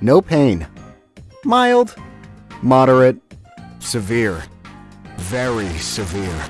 No pain. Mild. Moderate. Severe. Very severe.